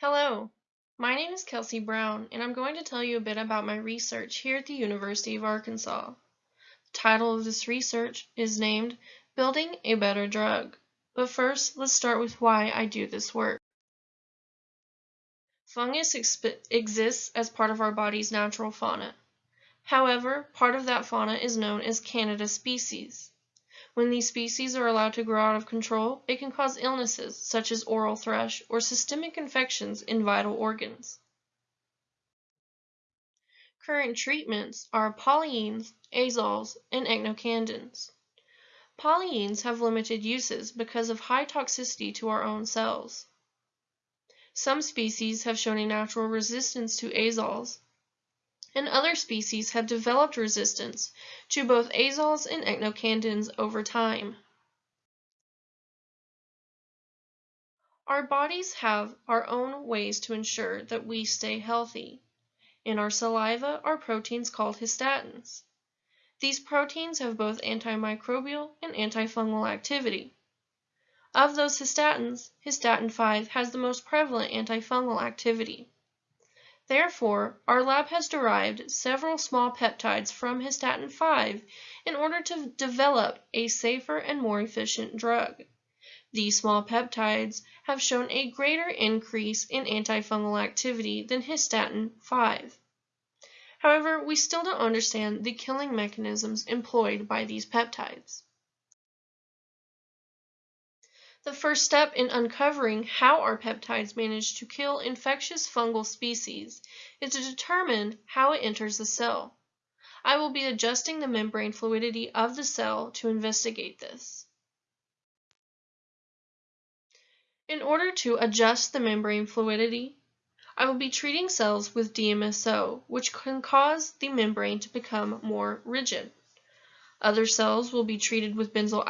Hello, my name is Kelsey Brown, and I'm going to tell you a bit about my research here at the University of Arkansas. The title of this research is named Building a Better Drug. But first, let's start with why I do this work. Fungus exists as part of our body's natural fauna. However, part of that fauna is known as Candida species. When these species are allowed to grow out of control, it can cause illnesses such as oral thrush or systemic infections in vital organs. Current treatments are polyenes, azoles, and echinocandins. Polyenes have limited uses because of high toxicity to our own cells. Some species have shown a natural resistance to azoles, and other species have developed resistance to both azoles and echinocandins over time. Our bodies have our own ways to ensure that we stay healthy. In our saliva are proteins called histatins. These proteins have both antimicrobial and antifungal activity. Of those histatins, histatin 5 has the most prevalent antifungal activity. Therefore, our lab has derived several small peptides from histatin 5 in order to develop a safer and more efficient drug. These small peptides have shown a greater increase in antifungal activity than histatin 5. However, we still don't understand the killing mechanisms employed by these peptides. The first step in uncovering how our peptides manage to kill infectious fungal species is to determine how it enters the cell. I will be adjusting the membrane fluidity of the cell to investigate this. In order to adjust the membrane fluidity, I will be treating cells with DMSO, which can cause the membrane to become more rigid. Other cells will be treated with benzyl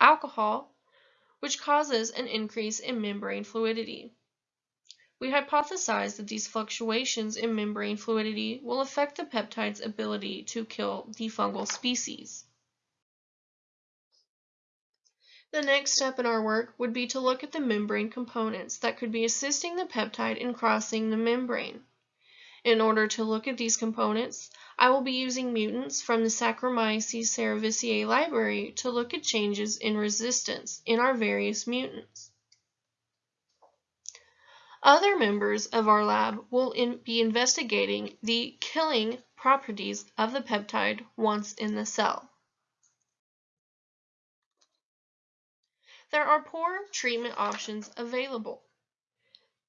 alcohol, which causes an increase in membrane fluidity. We hypothesize that these fluctuations in membrane fluidity will affect the peptide's ability to kill the fungal species. The next step in our work would be to look at the membrane components that could be assisting the peptide in crossing the membrane. In order to look at these components, I will be using mutants from the Saccharomyces cerevisiae library to look at changes in resistance in our various mutants. Other members of our lab will in be investigating the killing properties of the peptide once in the cell. There are poor treatment options available.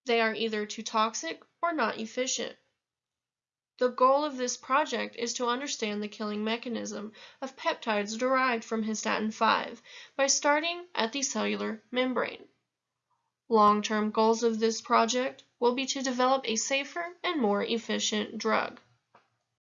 They are either too toxic or not efficient. The goal of this project is to understand the killing mechanism of peptides derived from histatin 5 by starting at the cellular membrane. Long-term goals of this project will be to develop a safer and more efficient drug.